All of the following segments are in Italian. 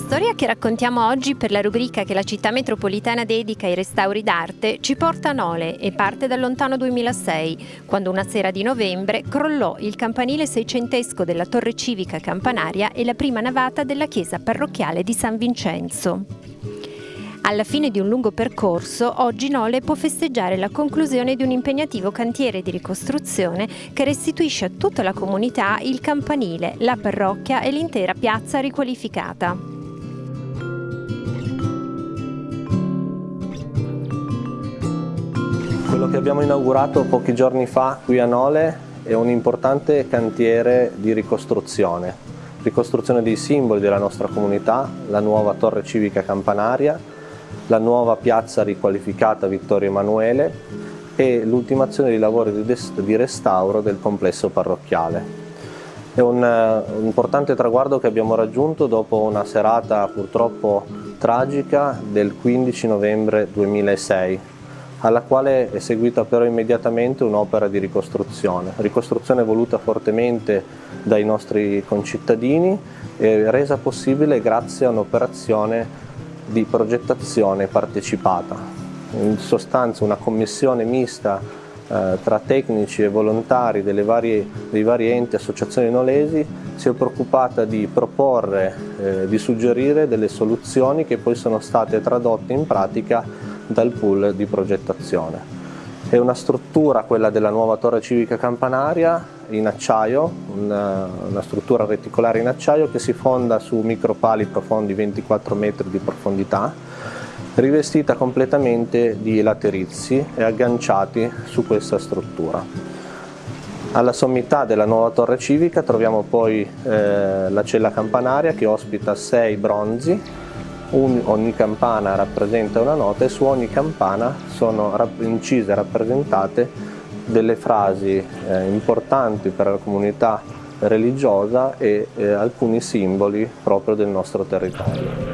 storia che raccontiamo oggi per la rubrica che la città metropolitana dedica ai restauri d'arte ci porta a Nole e parte dal lontano 2006, quando una sera di novembre crollò il campanile seicentesco della torre civica campanaria e la prima navata della chiesa parrocchiale di San Vincenzo. Alla fine di un lungo percorso, oggi Nole può festeggiare la conclusione di un impegnativo cantiere di ricostruzione che restituisce a tutta la comunità il campanile, la parrocchia e l'intera piazza riqualificata. Quello che abbiamo inaugurato pochi giorni fa qui a Nole è un importante cantiere di ricostruzione, ricostruzione dei simboli della nostra comunità, la nuova torre civica campanaria, la nuova piazza riqualificata Vittorio Emanuele e l'ultimazione dei lavori di restauro del complesso parrocchiale. È un, un, importante traguardo che abbiamo raggiunto dopo una serata purtroppo tragica del 15 novembre 2006 alla quale è seguita però immediatamente un'opera di ricostruzione, ricostruzione voluta fortemente dai nostri concittadini e resa possibile grazie a un'operazione di progettazione partecipata. In sostanza una commissione mista eh, tra tecnici e volontari varie, dei vari enti e associazioni nolesi si è preoccupata di proporre, eh, di suggerire delle soluzioni che poi sono state tradotte in pratica dal pool di progettazione. È una struttura, quella della nuova torre civica campanaria, in acciaio, una, una, struttura reticolare in acciaio che si fonda su micropali profondi 24 metri di profondità, rivestita completamente di laterizi e agganciati su questa struttura. Alla sommità della nuova torre civica troviamo poi eh, la cella campanaria che ospita sei bronzi un, ogni campana rappresenta una nota e su ogni campana sono incise e rappresentate delle frasi eh, importanti per la comunità religiosa e eh, alcuni simboli proprio del nostro territorio.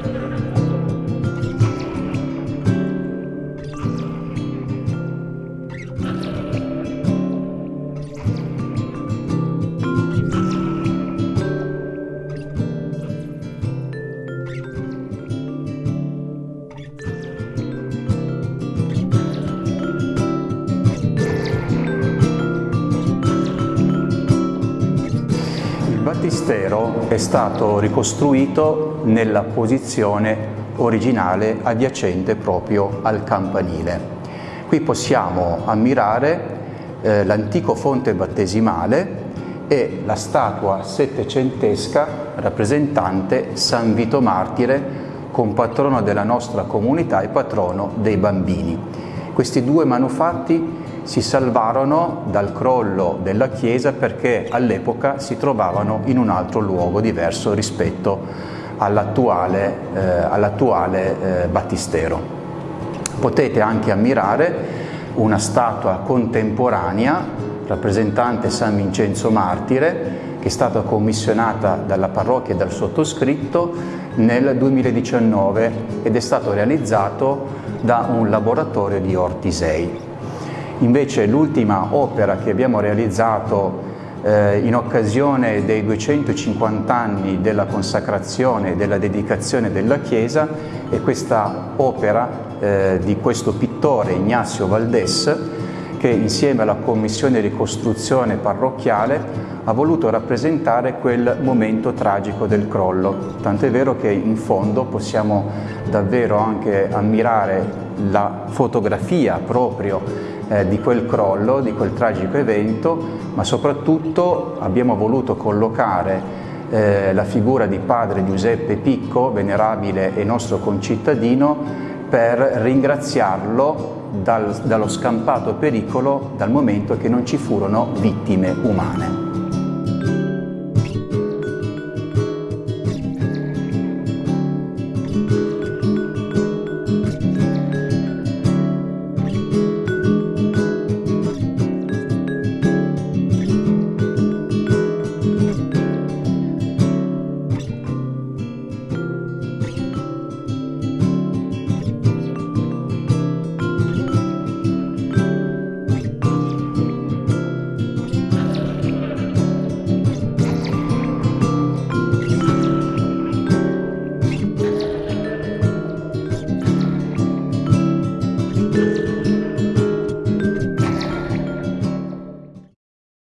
Battistero è stato ricostruito nella posizione originale adiacente proprio al campanile. Qui possiamo ammirare eh, l'antico fonte battesimale e la statua settecentesca rappresentante San Vito Martire, compatrono della nostra comunità e patrono dei bambini. Questi due manufatti si salvarono dal crollo della chiesa perché all'epoca si trovavano in un altro luogo diverso rispetto all'attuale eh, all eh, battistero. Potete anche ammirare una statua contemporanea rappresentante San Vincenzo Martire che è stata commissionata dalla parrocchia e dal sottoscritto nel 2019 ed è stato realizzato da un laboratorio di Ortisei. Invece l'ultima opera che abbiamo realizzato eh, in occasione dei 250 anni della consacrazione e della dedicazione della Chiesa è questa opera eh, di questo pittore Ignazio Valdes che insieme alla Commissione ricostruzione parrocchiale ha voluto rappresentare quel momento tragico del crollo, tant'è vero che in fondo possiamo davvero anche ammirare la fotografia proprio eh, di quel crollo, di quel tragico evento, ma soprattutto abbiamo voluto collocare eh, la figura di padre Giuseppe Picco, venerabile e nostro concittadino, per ringraziarlo dal, dallo scampato pericolo dal momento che non ci furono vittime umane.